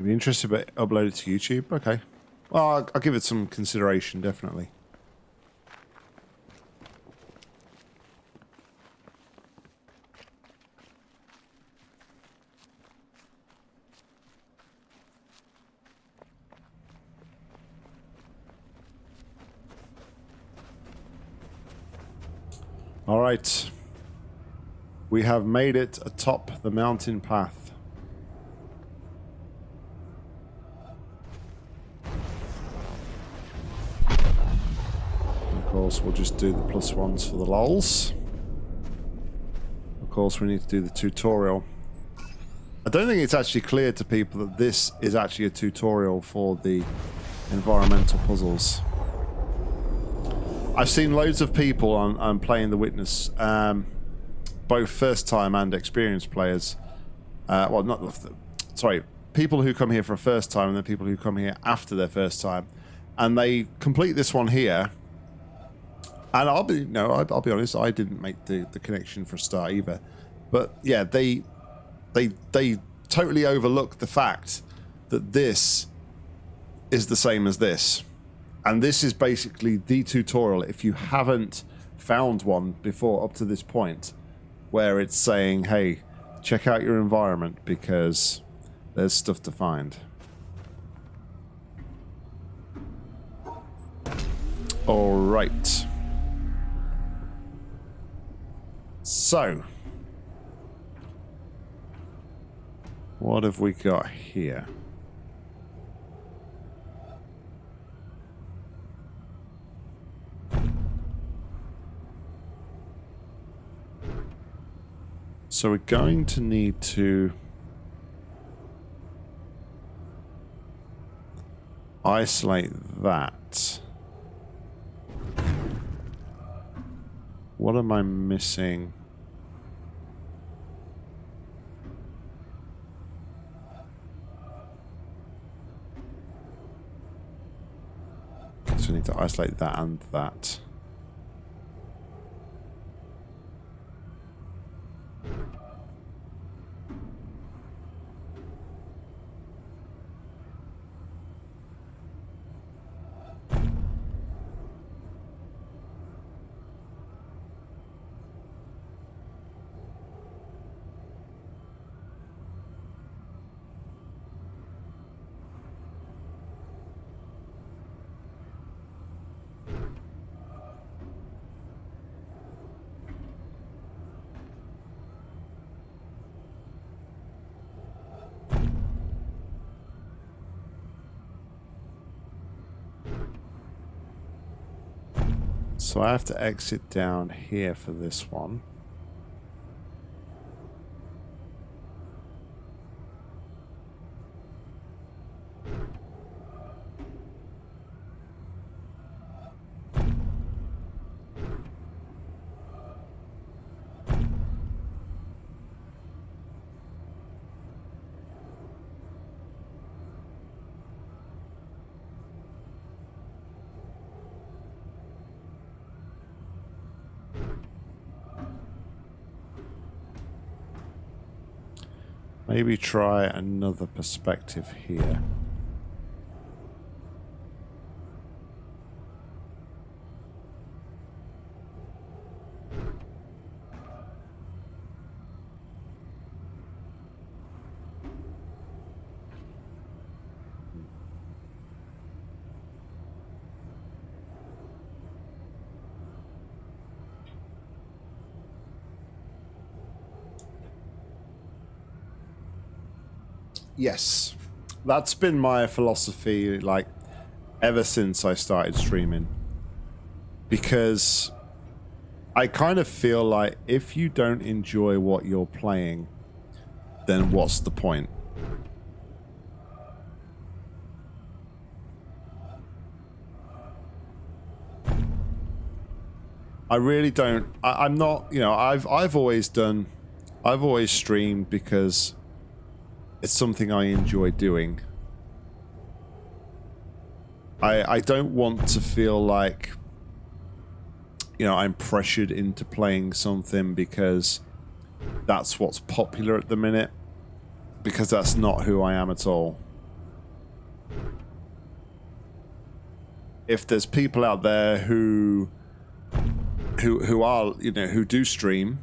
You'd be interested but upload it to YouTube? Okay. Well, I'll, I'll give it some consideration, definitely. All right. We have made it atop the mountain path. Of course, we'll just do the plus ones for the lols. Of course, we need to do the tutorial. I don't think it's actually clear to people that this is actually a tutorial for the environmental puzzles. I've seen loads of people on, on playing The Witness, um, both first time and experienced players. Uh, well, not sorry, people who come here for a first time and then people who come here after their first time, and they complete this one here. And I'll be no, I'll, I'll be honest, I didn't make the, the connection for a start either. But yeah, they they they totally overlook the fact that this is the same as this. And this is basically the tutorial if you haven't found one before up to this point where it's saying, hey, check out your environment because there's stuff to find. All right. So, what have we got here? So we're going to need to isolate that. What am I missing? So we need to isolate that and that. So I have to exit down here for this one. Maybe try another perspective here. Yes. That's been my philosophy, like, ever since I started streaming. Because I kind of feel like if you don't enjoy what you're playing, then what's the point? I really don't. I, am not. You know, I've I've always done. I've always streamed because it's something I enjoy doing. I I don't want to feel like you know I'm pressured into playing something because that's what's popular at the minute because that's not who I am at all. If there's people out there who who who are you know who do stream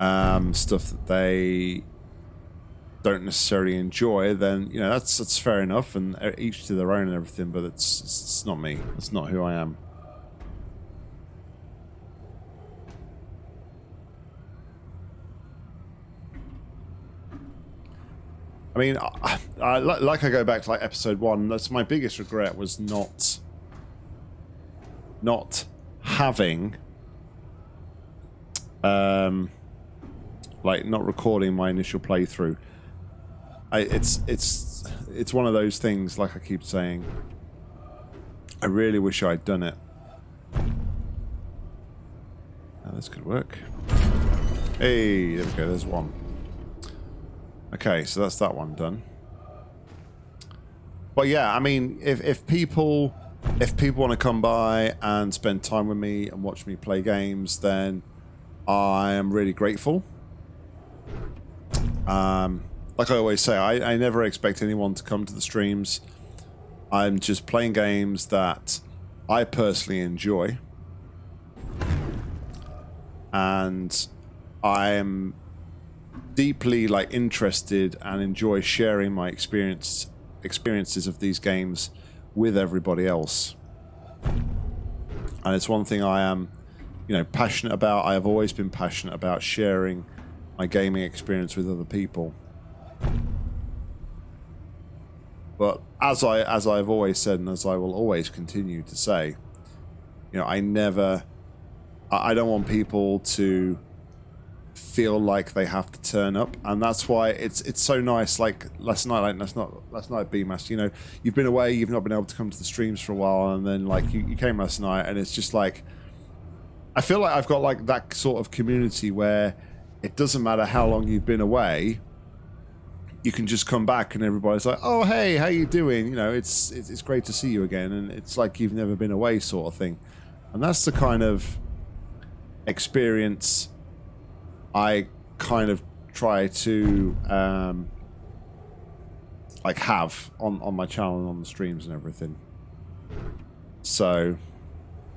um, stuff that they don't necessarily enjoy, then you know that's that's fair enough, and each to their own and everything. But it's it's not me. It's not who I am. I mean, I, I, like I go back to like episode one. That's my biggest regret was not not having um like not recording my initial playthrough. I, it's it's it's one of those things. Like I keep saying, I really wish I'd done it. Now this could work. Hey, there we go. There's one. Okay, so that's that one done. But yeah, I mean, if if people if people want to come by and spend time with me and watch me play games, then I am really grateful. Um, like I always say, I, I never expect anyone to come to the streams. I'm just playing games that I personally enjoy. And I'm deeply like interested and enjoy sharing my experience experiences of these games with everybody else. And it's one thing I am, you know, passionate about. I have always been passionate about sharing my gaming experience with other people. But as I as I've always said and as I will always continue to say, you know, I never I don't want people to feel like they have to turn up. And that's why it's it's so nice like last night like last night last night BMAS you know you've been away you've not been able to come to the streams for a while and then like you, you came last night and it's just like I feel like I've got like that sort of community where it doesn't matter how long you've been away you can just come back and everybody's like oh hey how you doing you know it's it's great to see you again and it's like you've never been away sort of thing and that's the kind of experience I kind of try to um, like have on on my channel and on the streams and everything. So,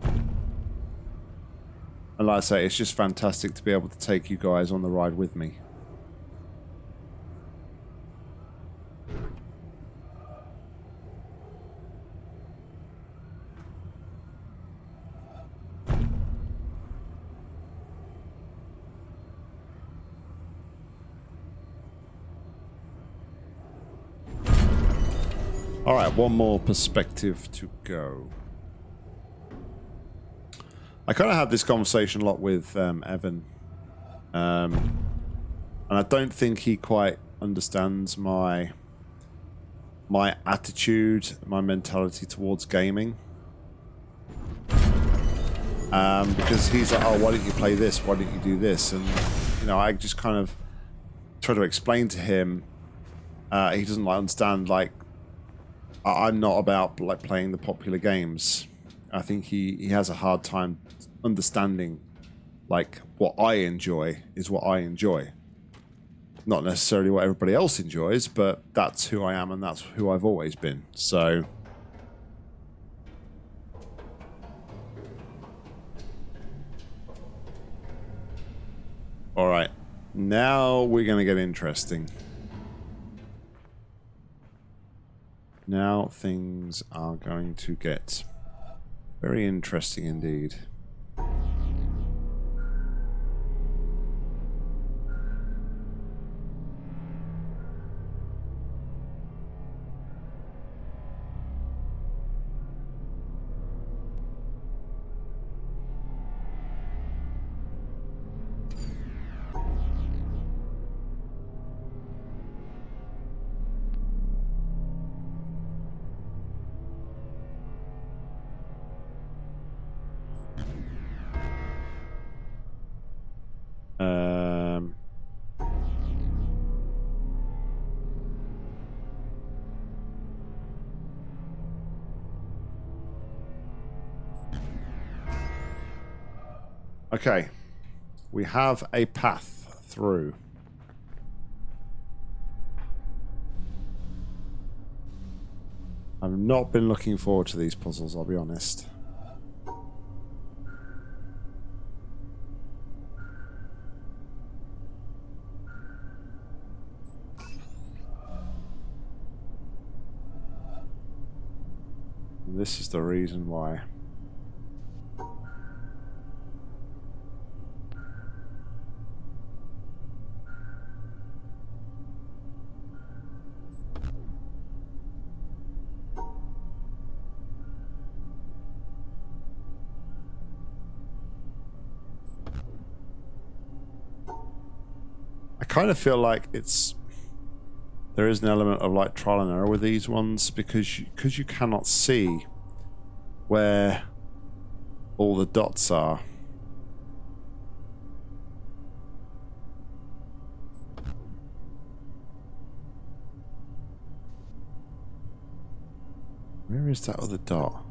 and like I say, it's just fantastic to be able to take you guys on the ride with me. Alright, one more perspective to go. I kind of had this conversation a lot with um, Evan. Um, and I don't think he quite understands my my attitude, my mentality towards gaming. Um, because he's like, oh, why don't you play this? Why don't you do this? And, you know, I just kind of try to explain to him. Uh, he doesn't like understand, like, I'm not about like playing the popular games. I think he, he has a hard time understanding like what I enjoy is what I enjoy. Not necessarily what everybody else enjoys, but that's who I am and that's who I've always been. So All right. Now we're going to get interesting. Now things are going to get very interesting indeed. Okay. We have a path through. I've not been looking forward to these puzzles, I'll be honest. This is the reason why. Kind of feel like it's there is an element of like trial and error with these ones because you, because you cannot see where all the dots are. Where is that other dot?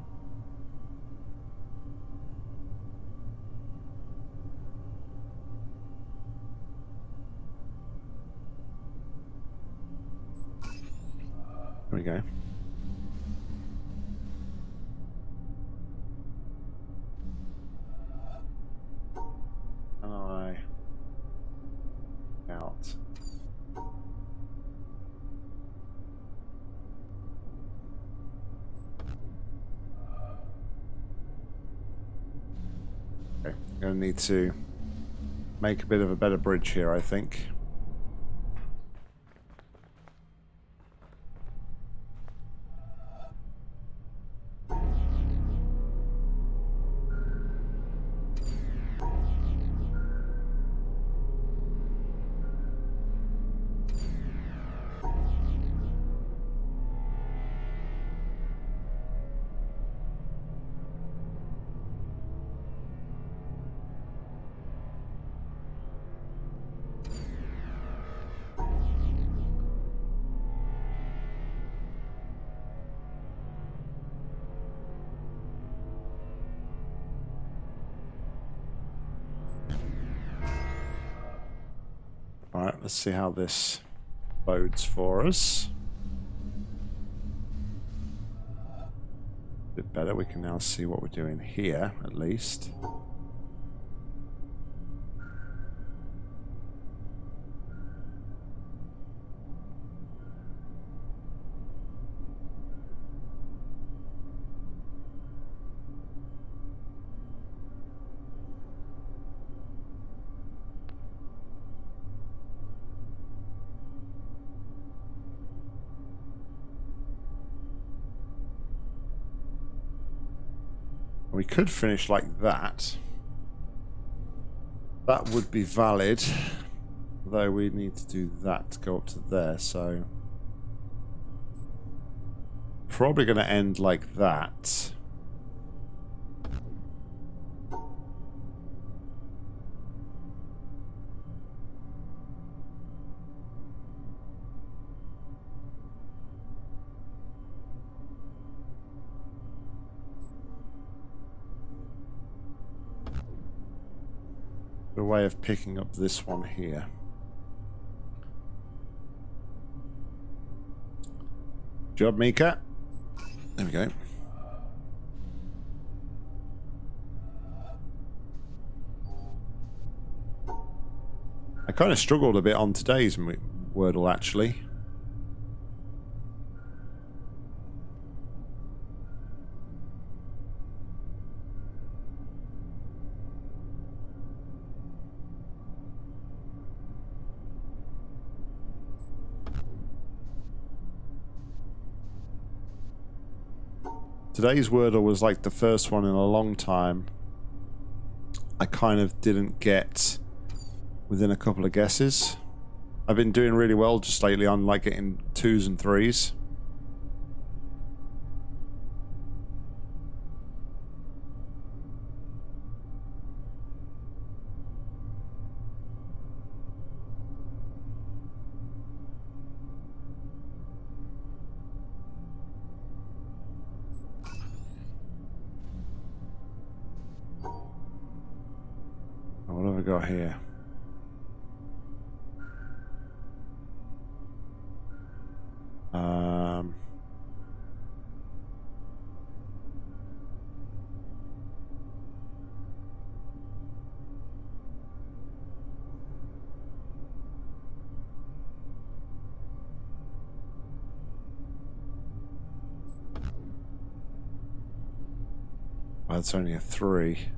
I out. Okay, gonna need to make a bit of a better bridge here, I think. Alright, let's see how this bodes for us. A bit better. We can now see what we're doing here, at least. Could finish like that. That would be valid. Though we need to do that to go up to there, so... Probably going to end like that. Way of picking up this one here. Job, Mika. There we go. I kind of struggled a bit on today's Wordle, actually. Today's Wordle was like the first one in a long time. I kind of didn't get within a couple of guesses. I've been doing really well just lately on like getting twos and threes. It's only a three.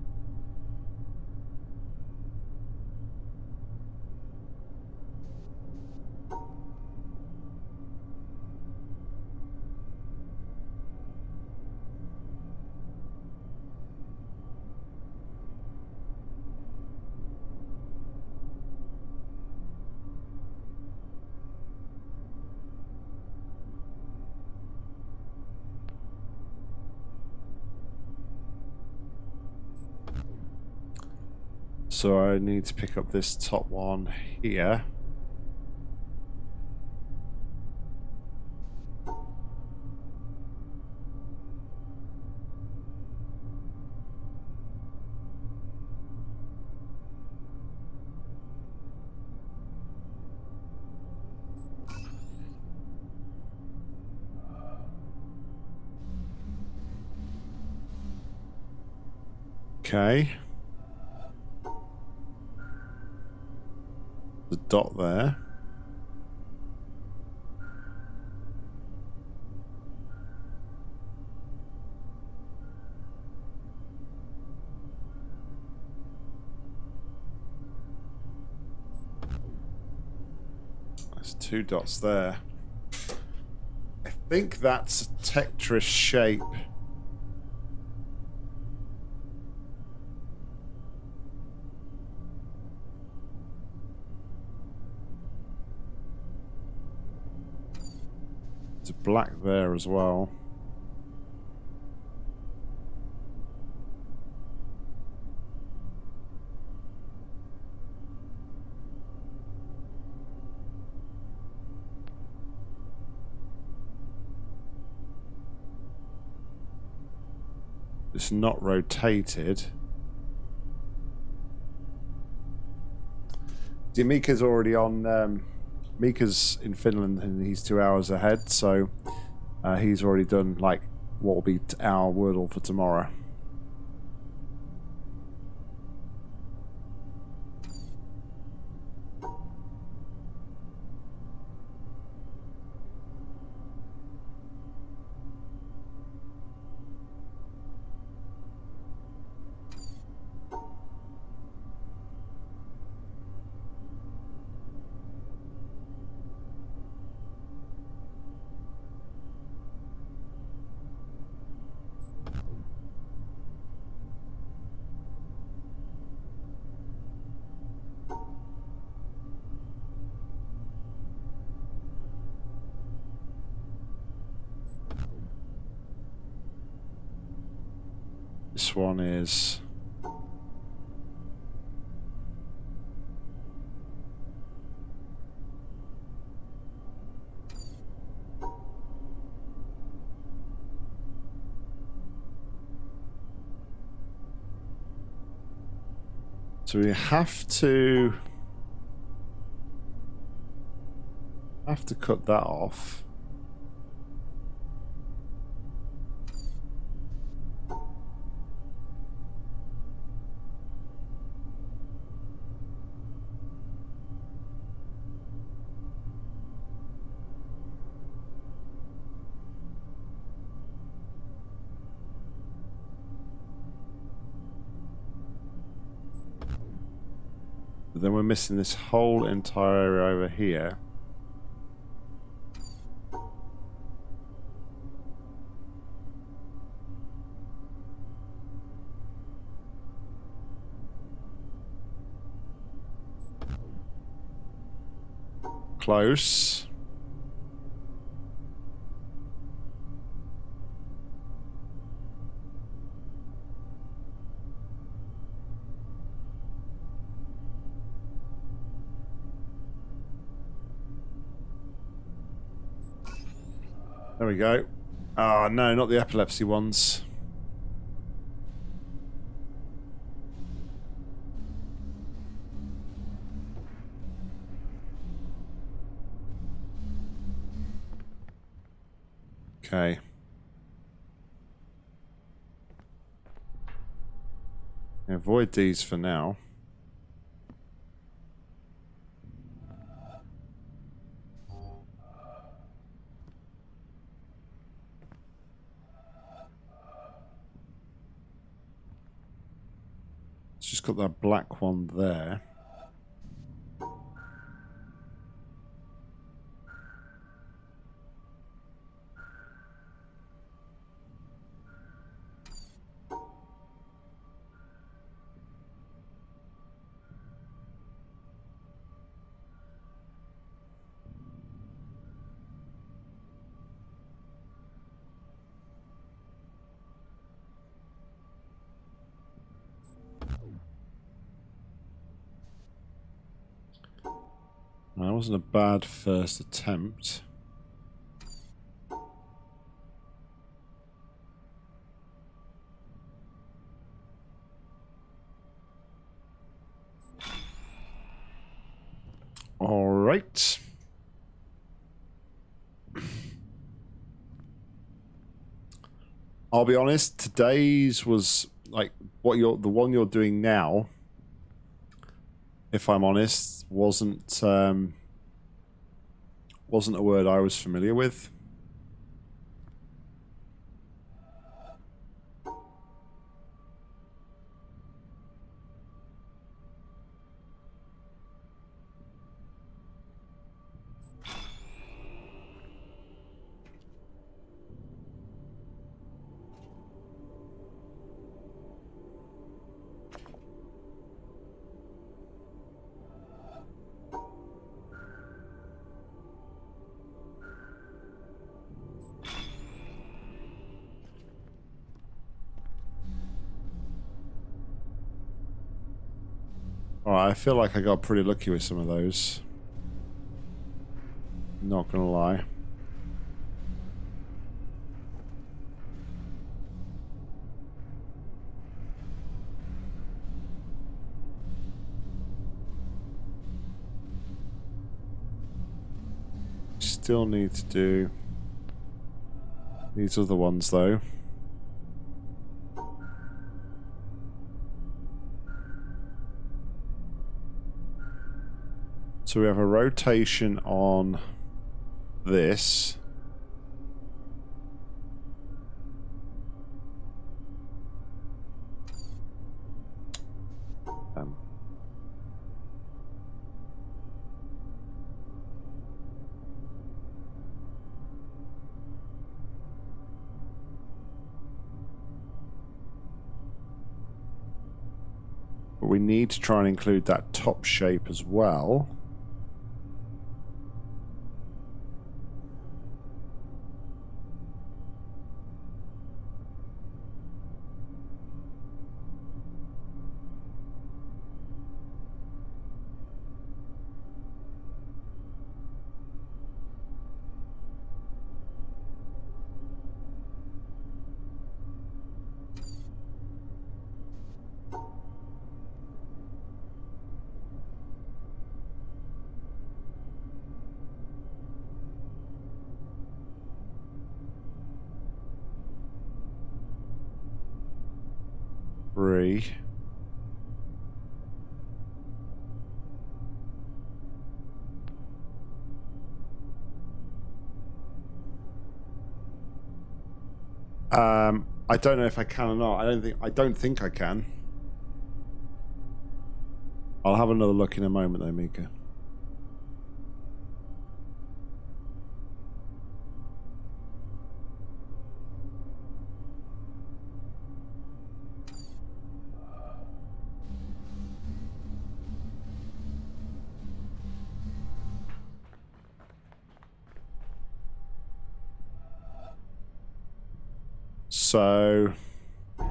So I need to pick up this top one here. Okay. Dot there. There's two dots there. I think that's a Tetris shape. Black there as well. It's not rotated. See, Mika's already on. Um, Mika's in Finland and he's two hours ahead, so uh, he's already done like what will be our Wordle for tomorrow. This one is... So we have to... Have to cut that off. Missing this whole entire area over here. Close. There we go. Ah, oh, no, not the epilepsy ones. Okay. Avoid these for now. just got that black one there. That wasn't a bad first attempt. All right. I'll be honest, today's was like what you're the one you're doing now if I'm honest, wasn't um, wasn't a word I was familiar with. I feel like I got pretty lucky with some of those. Not gonna lie. Still need to do these other ones though. So we have a rotation on this. Um. But we need to try and include that top shape as well. Three. Um, I don't know if I can or not. I don't think I don't think I can. I'll have another look in a moment though, Mika. So... I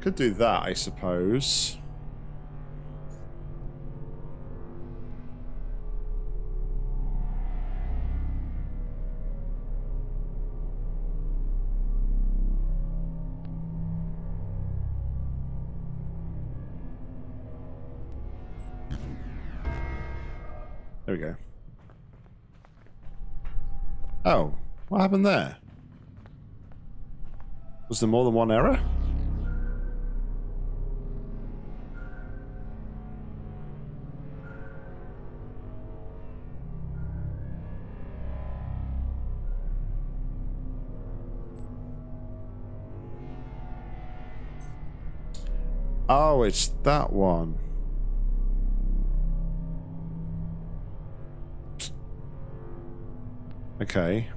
could do that, I suppose. There we go. Oh, what happened there? Was there more than one error? Oh, it's that one. Okay.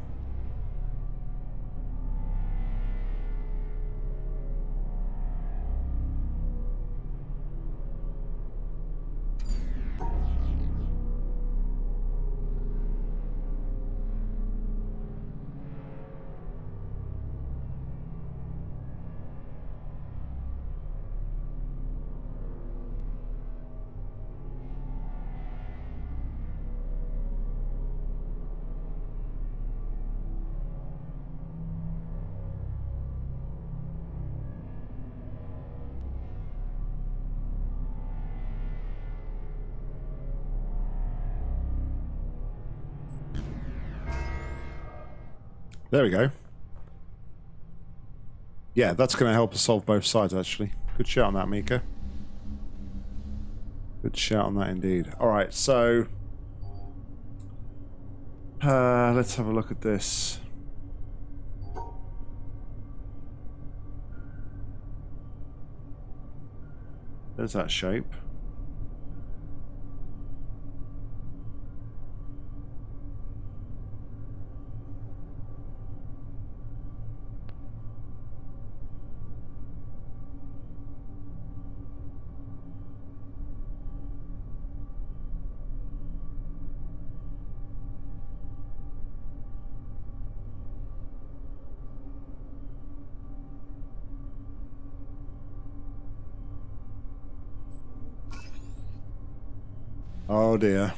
There we go. Yeah, that's going to help us solve both sides, actually. Good shout on that, Mika. Good shout on that indeed. Alright, so... Uh, let's have a look at this. There's that shape. Oh dear.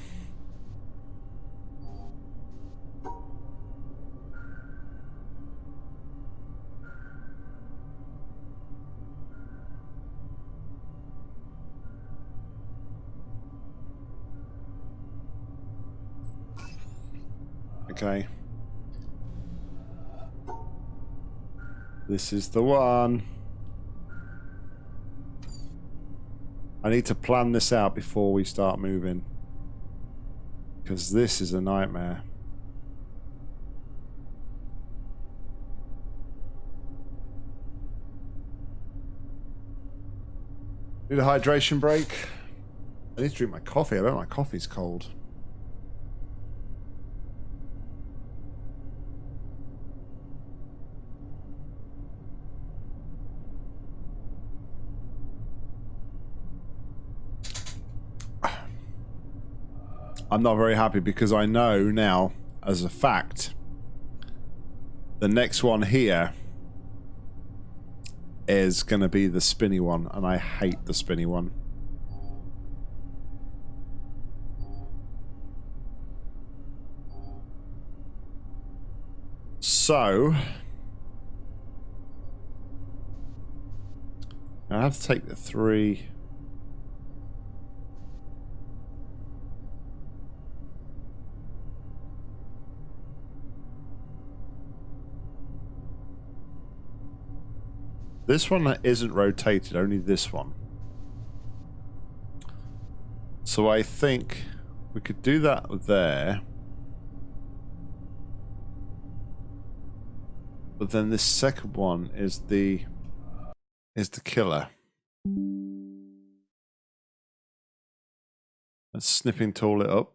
Okay. This is the one. I need to plan this out before we start moving. Because this is a nightmare. Need a hydration break. I need to drink my coffee. I bet my coffee's cold. I'm not very happy because I know now, as a fact, the next one here is going to be the spinny one, and I hate the spinny one. So, I have to take the three. This one isn't rotated, only this one. So I think we could do that there. But then this second one is the is the killer. Let's snipping tool it up.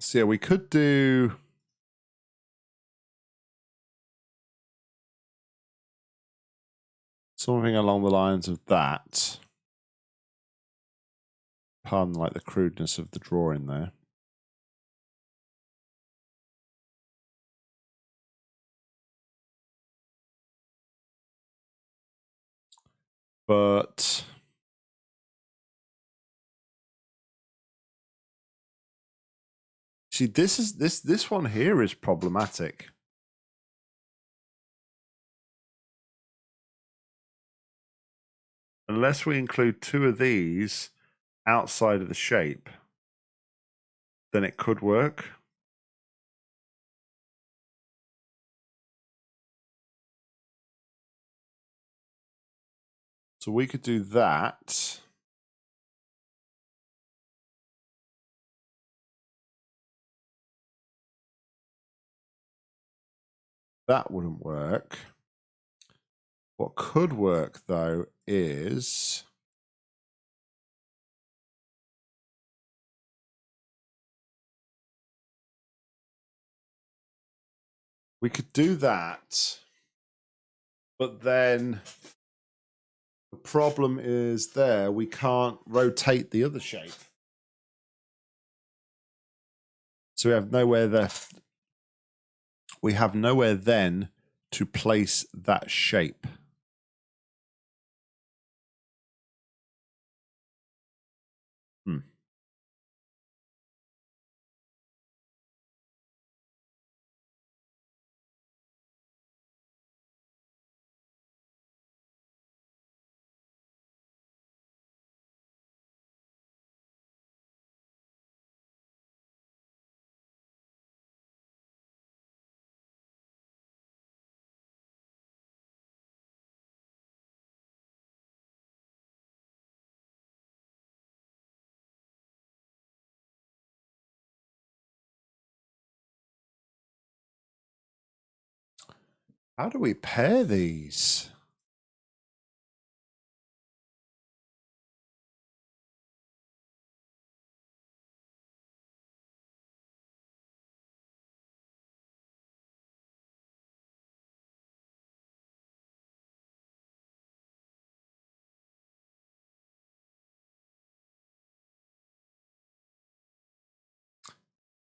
So yeah, we could do Something along the lines of that. Pardon like the crudeness of the drawing there. But see this is this this one here is problematic. Unless we include two of these outside of the shape, then it could work. So we could do that. That wouldn't work. What could work though is we could do that, but then the problem is there we can't rotate the other shape. So we have nowhere there. We have nowhere then to place that shape. How do we pair these?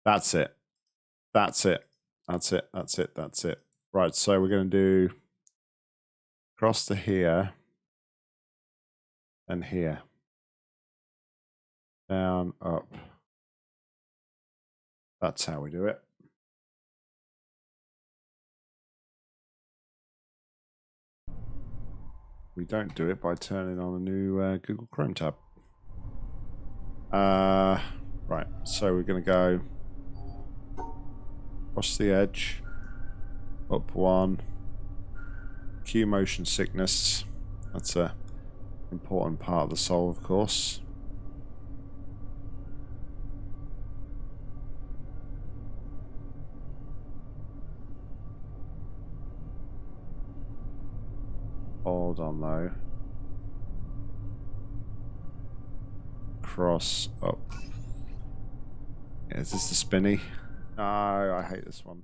That's it. That's it. That's it. That's it. That's it. Right, so we're going to do cross to here and here. Down, up. That's how we do it. We don't do it by turning on a new uh, Google Chrome tab. Uh, right, so we're going to go across the edge up one. Q motion sickness. That's a important part of the soul, of course. Hold on though. Cross up. Is this the spinny? No, I hate this one.